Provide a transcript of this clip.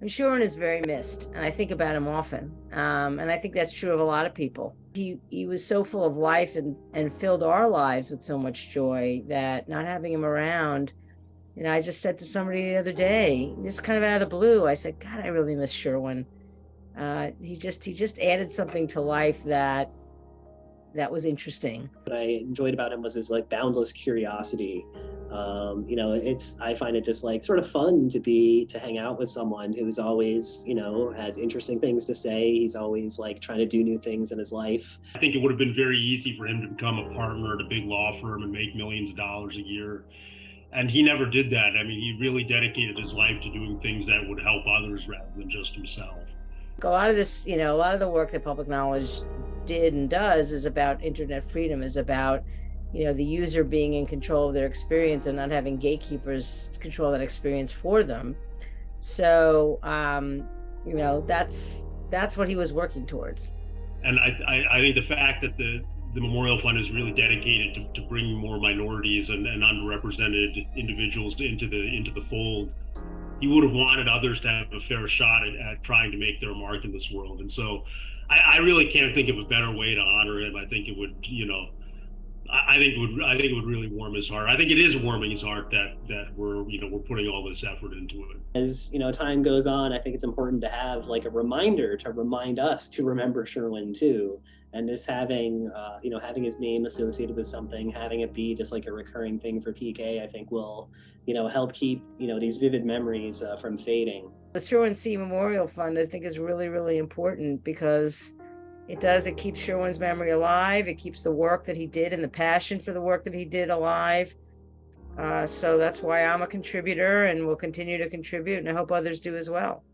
And Sherwin is very missed, and I think about him often. Um, and I think that's true of a lot of people. He he was so full of life and and filled our lives with so much joy that not having him around, you know, I just said to somebody the other day, just kind of out of the blue, I said, God, I really miss Sherwin. Uh, he just he just added something to life that that was interesting. What I enjoyed about him was his like boundless curiosity um, you know it's i find it just like sort of fun to be to hang out with someone who's always you know has interesting things to say. He's always like trying to do new things in his life. I think it would have been very easy for him to become a partner at a big law firm and make millions of dollars a year. And he never did that. I mean he really dedicated his life to doing things that would help others rather than just himself. A lot of this you know a lot of the work that public knowledge did and does is about internet freedom is about you know, the user being in control of their experience and not having gatekeepers control that experience for them. So, um, you know, that's that's what he was working towards. And I, I, I think the fact that the the Memorial Fund is really dedicated to, to bringing more minorities and, and underrepresented individuals into the into the fold. He would have wanted others to have a fair shot at, at trying to make their mark in this world. And so I, I really can't think of a better way to honor him. I think it would, you know, I think it would I think it would really warm his heart. I think it is warming his heart that that we're you know we're putting all this effort into it. As you know, time goes on, I think it's important to have like a reminder to remind us to remember Sherwin too, and just having uh, you know having his name associated with something, having it be just like a recurring thing for PK, I think will you know help keep you know these vivid memories uh, from fading. The Sherwin Siy Memorial Fund, I think, is really really important because it does, it keeps Sherwin's memory alive. It keeps the work that he did and the passion for the work that he did alive. Uh, so that's why I'm a contributor and will continue to contribute and I hope others do as well.